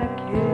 like you.